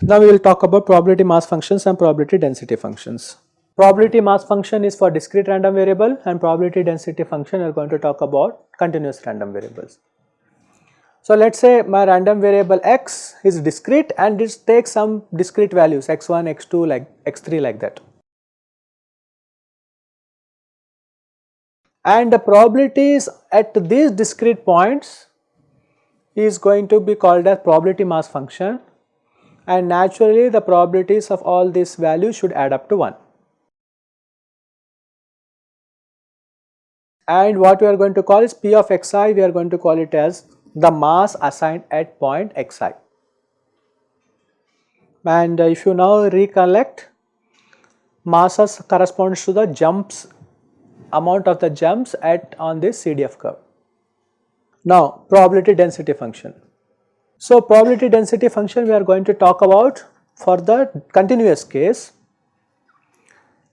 Now we will talk about probability mass functions and probability density functions. Probability mass function is for discrete random variable and probability density function we are going to talk about continuous random variables. So let us say my random variable x is discrete and it takes some discrete values x1, x2 like x3 like that. And the probabilities at these discrete points is going to be called as probability mass function and naturally the probabilities of all these values should add up to 1. And what we are going to call is P of xi, we are going to call it as the mass assigned at point xi. And if you now recollect, masses corresponds to the jumps, amount of the jumps at on this CDF curve. Now, probability density function. So, probability density function we are going to talk about for the continuous case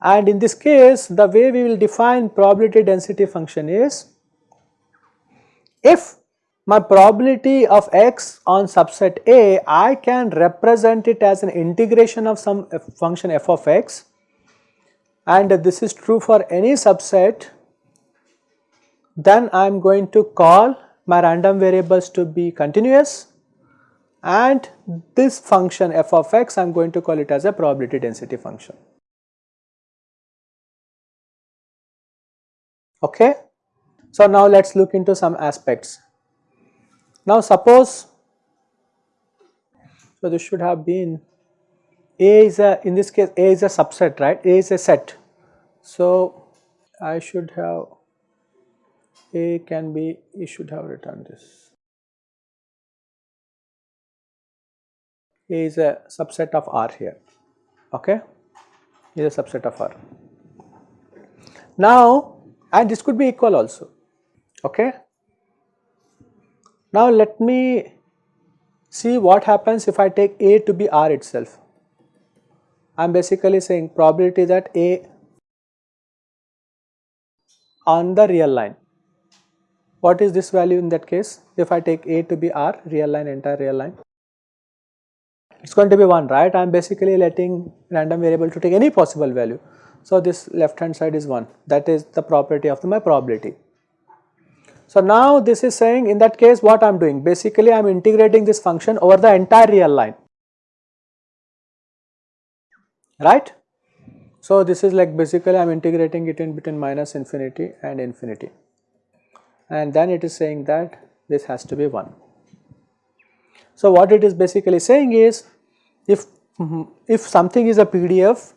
and in this case the way we will define probability density function is if my probability of x on subset A I can represent it as an integration of some function f of x and this is true for any subset then I am going to call my random variables to be continuous and this function f of x I am going to call it as a probability density function. Okay. So, now let us look into some aspects. Now, suppose, so this should have been A is a, in this case A is a subset, right, A is a set. So, I should have, A can be, you should have written this. A is a subset of R here, okay, is a subset of R. Now, and this could be equal also, okay. Now, let me see what happens if I take A to be R itself. I am basically saying probability that A on the real line. What is this value in that case? If I take A to be R, real line, entire real line it is going to be 1 right I am basically letting random variable to take any possible value. So, this left hand side is 1 that is the property of the, my probability. So, now this is saying in that case what I am doing basically I am integrating this function over the entire real line right. So, this is like basically I am integrating it in between minus infinity and infinity and then it is saying that this has to be 1. So, what it is basically saying is if, if something is a PDF,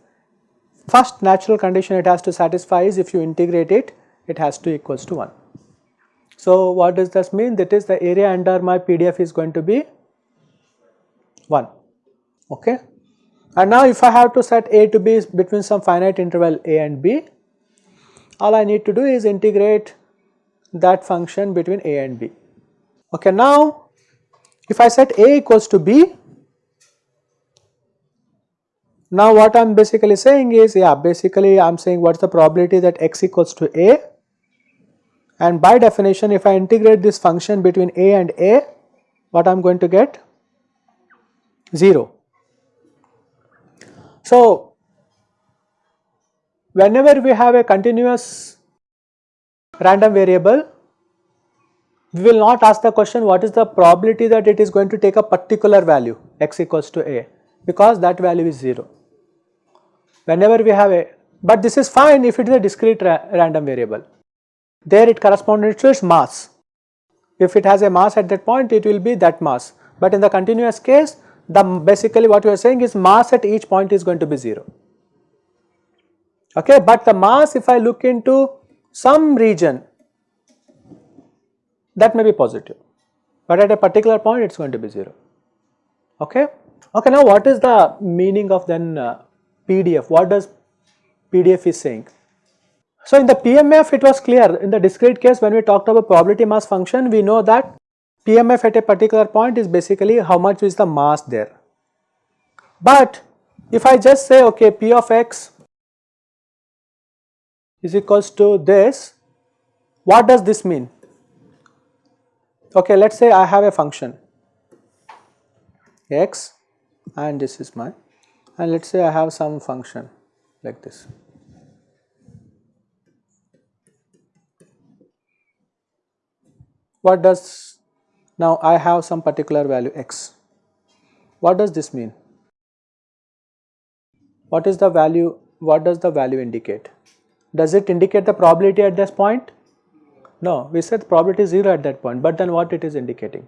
first natural condition it has to satisfy is if you integrate it, it has to equals to 1. So, what does this mean? That is the area under my PDF is going to be 1, okay. And now if I have to set A to be between some finite interval A and B, all I need to do is integrate that function between A and B. Okay, now if I set A equals to B, now what I am basically saying is yeah basically I am saying what is the probability that x equals to a and by definition if I integrate this function between a and a what I am going to get? 0. So whenever we have a continuous random variable we will not ask the question what is the probability that it is going to take a particular value x equals to a? Because that value is 0 whenever we have a but this is fine if it is a discrete ra random variable there it corresponds to its mass. If it has a mass at that point it will be that mass. But in the continuous case the basically what you are saying is mass at each point is going to be 0 okay but the mass if I look into some region that may be positive. But at a particular point it is going to be 0 okay? Okay now what is the meaning of then uh, PDF. What does PDF is saying? So, in the PMF it was clear in the discrete case when we talked about probability mass function we know that PMF at a particular point is basically how much is the mass there But if I just say okay p of x is equals to this, what does this mean? Okay, let us say I have a function x and this is my and let us say I have some function like this. What does now I have some particular value x. What does this mean? What is the value? What does the value indicate? Does it indicate the probability at this point? No, we said probability is 0 at that point, but then what it is indicating?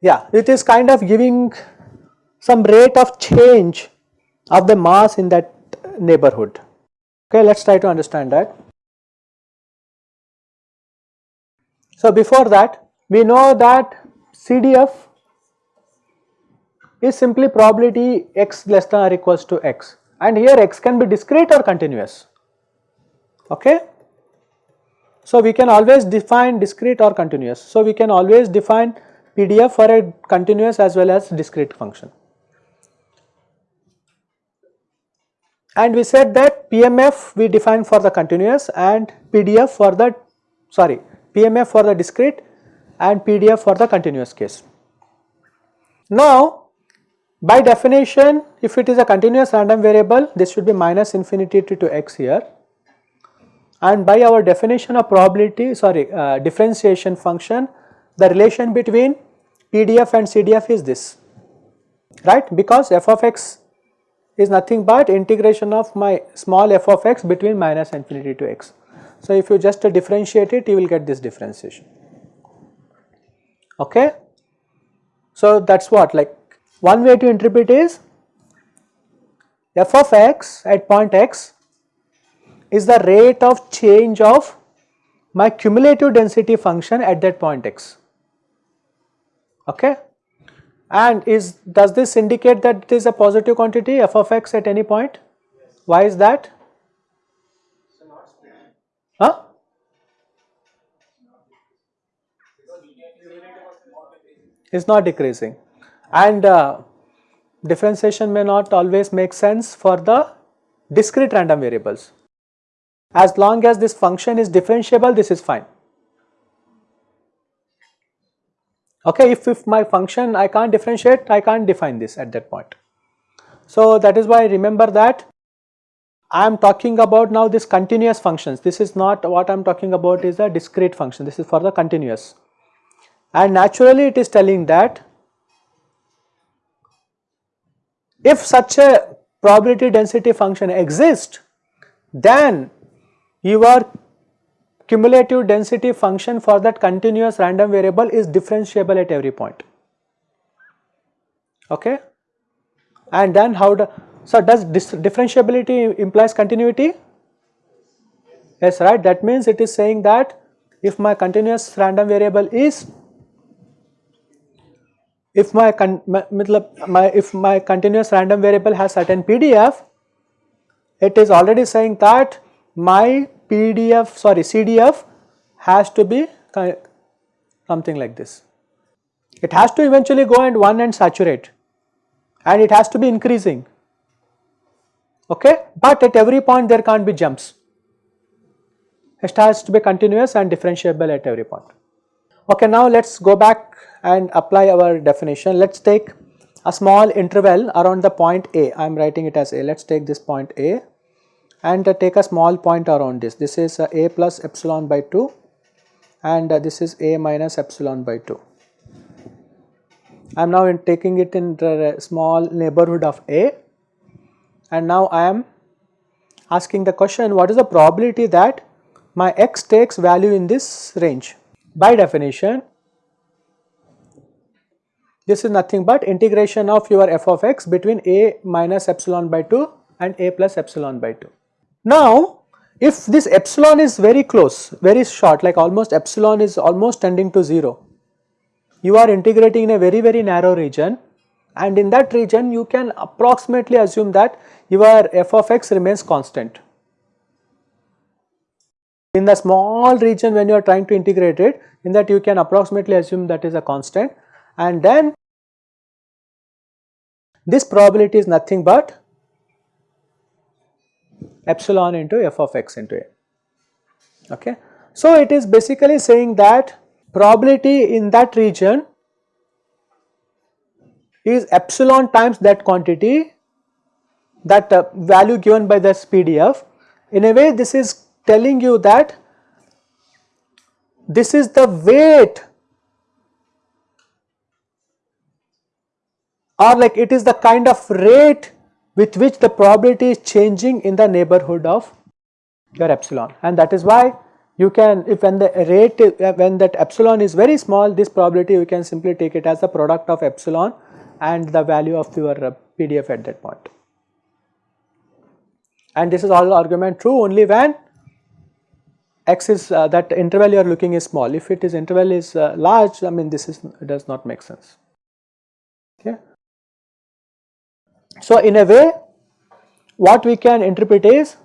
Yeah, it is kind of giving some rate of change of the mass in that neighborhood. Okay, let us try to understand that. So, before that we know that CDF is simply probability x less than or equals to x and here x can be discrete or continuous. Okay. So, we can always define discrete or continuous. So, we can always define PDF for a continuous as well as discrete function. And we said that PMF we define for the continuous and PDF for the sorry PMF for the discrete and PDF for the continuous case. Now by definition if it is a continuous random variable this should be minus infinity to, to x here and by our definition of probability sorry uh, differentiation function the relation between PDF and CDF is this right because f of x is nothing but integration of my small f of x between minus infinity to x. So, if you just differentiate it you will get this differentiation okay. So, that is what like one way to interpret is f of x at point x is the rate of change of my cumulative density function at that point x okay and is does this indicate that it is a positive quantity f of x at any point why is that huh is not decreasing and uh, differentiation may not always make sense for the discrete random variables. As long as this function is differentiable this is fine. Okay, if, if my function I can't differentiate I can't define this at that point. So that is why remember that I am talking about now this continuous functions. This is not what I am talking about is a discrete function. This is for the continuous. And naturally it is telling that If such a probability density function exists, then your cumulative density function for that continuous random variable is differentiable at every point. Okay? And then how do, so does this differentiability implies continuity? Yes, right. That means it is saying that if my continuous random variable is if my, my, my if my continuous random variable has certain PDF, it is already saying that my PDF sorry CDF has to be something like this. It has to eventually go and 1 and saturate and it has to be increasing okay but at every point there can't be jumps. It has to be continuous and differentiable at every point. Okay, now let us go back and apply our definition. Let us take a small interval around the point A. I am writing it as A. Let us take this point A and uh, take a small point around this. This is uh, A plus epsilon by 2 and uh, this is A minus epsilon by 2. I am now taking it in the small neighborhood of A and now I am asking the question what is the probability that my x takes value in this range by definition this is nothing but integration of your f of x between a minus epsilon by 2 and a plus epsilon by 2. Now if this epsilon is very close very short like almost epsilon is almost tending to 0 you are integrating in a very very narrow region and in that region you can approximately assume that your f of x remains constant. In the small region when you are trying to integrate it in that you can approximately assume that is a constant and then this probability is nothing but epsilon into f of x into a. Okay. So, it is basically saying that probability in that region is epsilon times that quantity that uh, value given by this PDF. In a way this is telling you that this is the weight or like it is the kind of rate with which the probability is changing in the neighborhood of your epsilon and that is why you can if when the rate when that epsilon is very small this probability you can simply take it as the product of epsilon and the value of your uh, PDF at that point. And this is all argument true only when x is uh, that interval you are looking is small. If it is interval is uh, large, I mean this is does not make sense. Okay. So in a way, what we can interpret is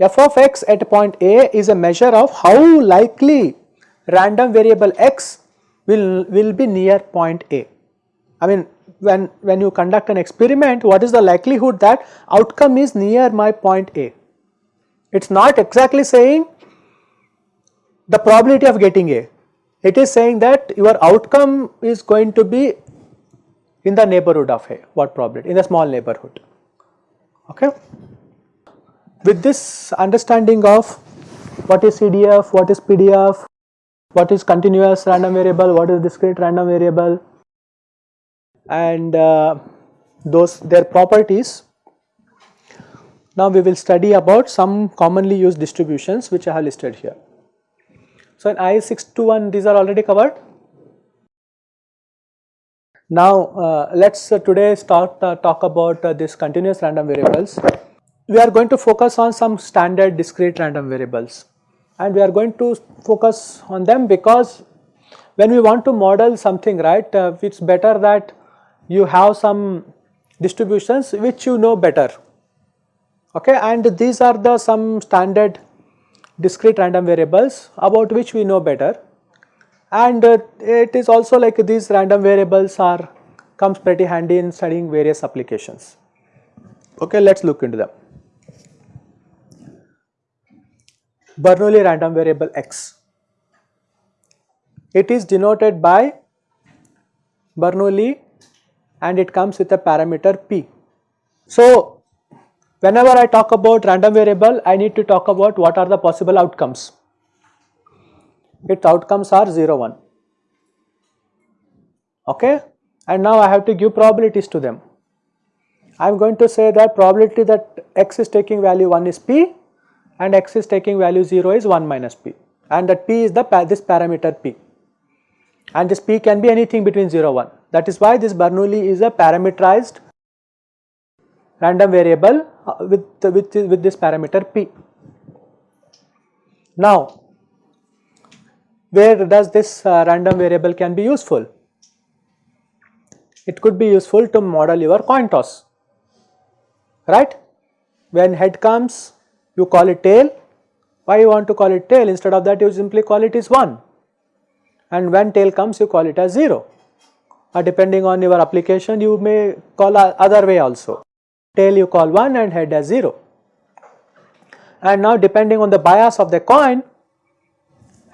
f of x at point A is a measure of how likely random variable x will will be near point A. I mean when, when you conduct an experiment, what is the likelihood that outcome is near my point A? It is not exactly saying the probability of getting A. It is saying that your outcome is going to be in the neighborhood of A, what probability? In the small neighborhood. Okay. With this understanding of what is CDF, what is PDF, what is continuous random variable, what is discrete random variable, and uh, those their properties. Now we will study about some commonly used distributions which I have listed here. So in I621 these are already covered. Now uh, let us uh, today start uh, talk about uh, this continuous random variables. We are going to focus on some standard discrete random variables. And we are going to focus on them because when we want to model something right uh, it is better that you have some distributions which you know better. Okay? And these are the some standard discrete random variables about which we know better and uh, it is also like these random variables are comes pretty handy in studying various applications okay let us look into them Bernoulli random variable x it is denoted by Bernoulli and it comes with a parameter p. So, whenever I talk about random variable I need to talk about what are the possible outcomes. Its outcomes are 0 1 okay? And now I have to give probabilities to them. I am going to say that probability that x is taking value 1 is p and x is taking value 0 is 1 minus p. And that p is the this parameter p. And this p can be anything between 0 1 that is why this Bernoulli is a parameterized random variable uh, with, with, with this parameter p. Now, where does this uh, random variable can be useful? It could be useful to model your coin toss, right? When head comes, you call it tail. Why you want to call it tail? Instead of that, you simply call it is 1 and when tail comes you call it as 0 or depending on your application you may call other way also tail you call 1 and head as 0 and now depending on the bias of the coin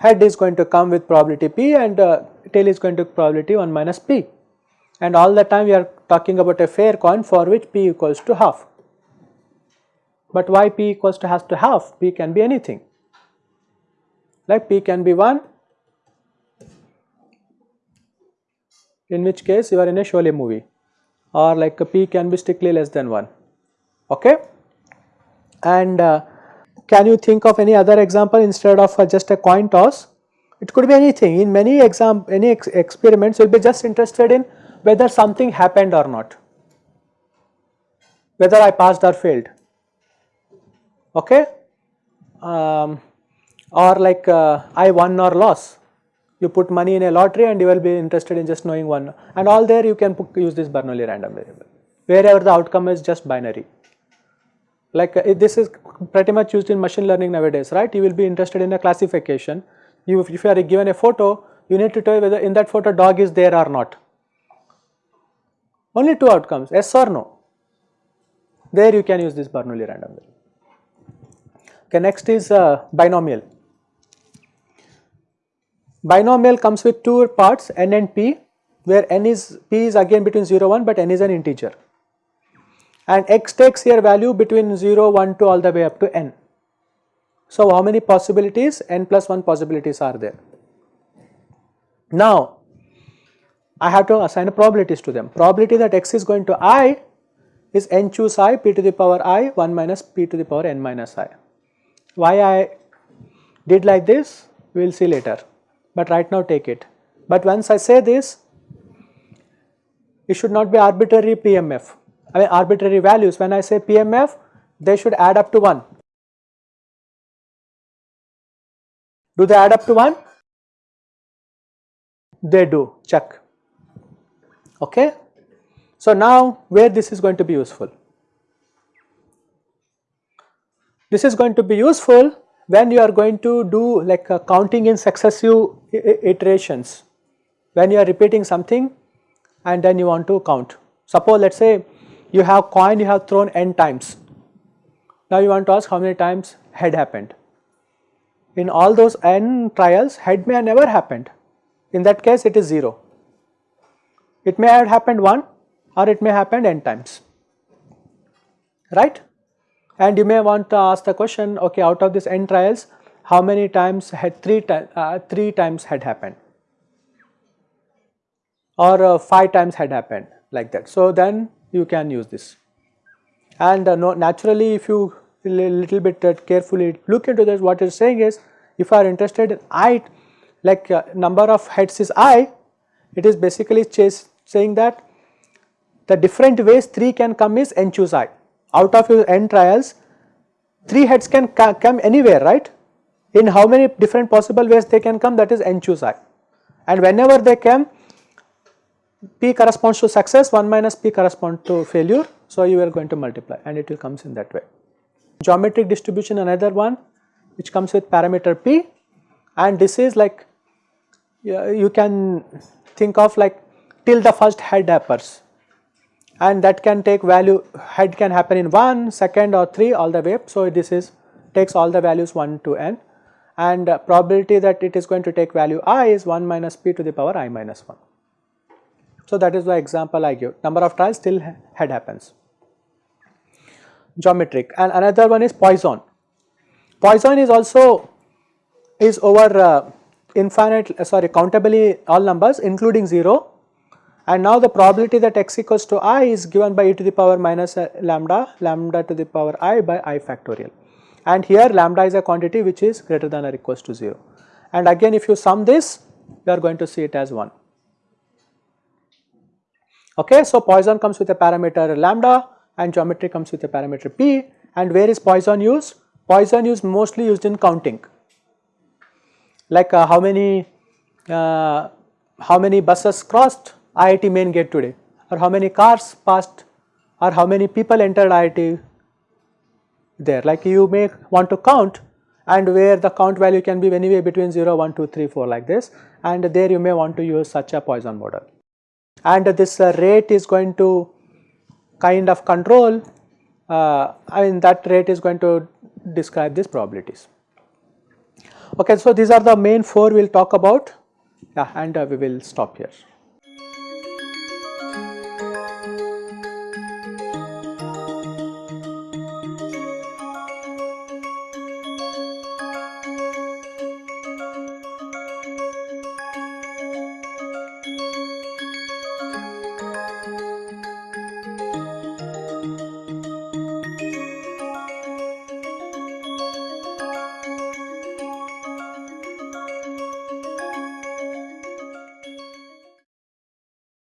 head is going to come with probability p and uh, tail is going to probability 1 minus p. And all the time we are talking about a fair coin for which p equals to half. But why p equals to has to half? P can be anything. Like p can be 1 in which case you are in a Sholay movie. Or like p can be strictly less than 1 okay? And uh, can you think of any other example instead of uh, just a coin toss? It could be anything. In many exam any ex experiments you will be just interested in whether something happened or not. Whether I passed or failed. Okay? Um, or like uh, I won or lost. You put money in a lottery and you will be interested in just knowing one. And all there you can use this Bernoulli random variable. Wherever the outcome is just binary like uh, this is pretty much used in machine learning nowadays right? You will be interested in a classification. You if you are given a photo you need to tell whether in that photo dog is there or not. Only two outcomes yes or no. There you can use this Bernoulli random variable. Okay, next is uh, binomial. Binomial comes with two parts n and p where n is p is again between 0 and 1 but n is an integer and x takes here value between 0 1 to all the way up to n. So, how many possibilities n plus 1 possibilities are there. Now, I have to assign probabilities to them. Probability that x is going to i is n choose i p to the power i 1 minus p to the power n minus i. Why I did like this we will see later but right now take it. But once I say this it should not be arbitrary PMF I mean arbitrary values when I say PMF they should add up to 1. Do they add up to 1? They do check okay. So now where this is going to be useful? This is going to be useful when you are going to do like uh, counting in successive iterations when you are repeating something and then you want to count. Suppose let us say you have coin you have thrown n times. Now you want to ask how many times head happened. In all those n trials head may have never happened. In that case it is 0. It may have happened 1 or it may happen n times, right. And you may want to ask the question, okay, out of this n trials, how many times had 3, uh, 3 times had happened or uh, 5 times had happened like that. So, then you can use this. And uh, no, naturally if you little bit uh, carefully look into this what is saying is if you are interested in i like uh, number of heads is i it is basically saying that the different ways 3 can come is n choose i. Out of your n trials 3 heads can come anywhere right. In how many different possible ways they can come that is n choose i and whenever they come p corresponds to success 1 minus p corresponds to failure. So, you are going to multiply and it will comes in that way. Geometric distribution another one which comes with parameter p and this is like you can think of like till the first head appears and that can take value head can happen in 1, second or 3 all the way. So, this is takes all the values 1 to n and uh, probability that it is going to take value i is 1 minus p to the power i minus 1. So, that is the example I give number of trials still head happens. Geometric and another one is Poisson. Poisson is also is over uh, infinite uh, sorry countably all numbers including 0 and now the probability that x equals to i is given by e to the power minus uh, lambda, lambda to the power i by i factorial. And here lambda is a quantity which is greater than or equals to 0. And again if you sum this, you are going to see it as 1. Okay, so Poisson comes with a parameter lambda and geometry comes with a parameter p. And where is Poisson used? Poisson is mostly used in counting. Like uh, how many uh, how many buses crossed IIT main gate today? Or how many cars passed? Or how many people entered IIT there? Like you may want to count and where the count value can be anywhere between 0, 1, 2, 3, 4 like this. And there you may want to use such a Poisson model. And this uh, rate is going to kind of control, uh, I mean that rate is going to describe these probabilities. Okay, so these are the main four we will talk about yeah, and uh, we will stop here.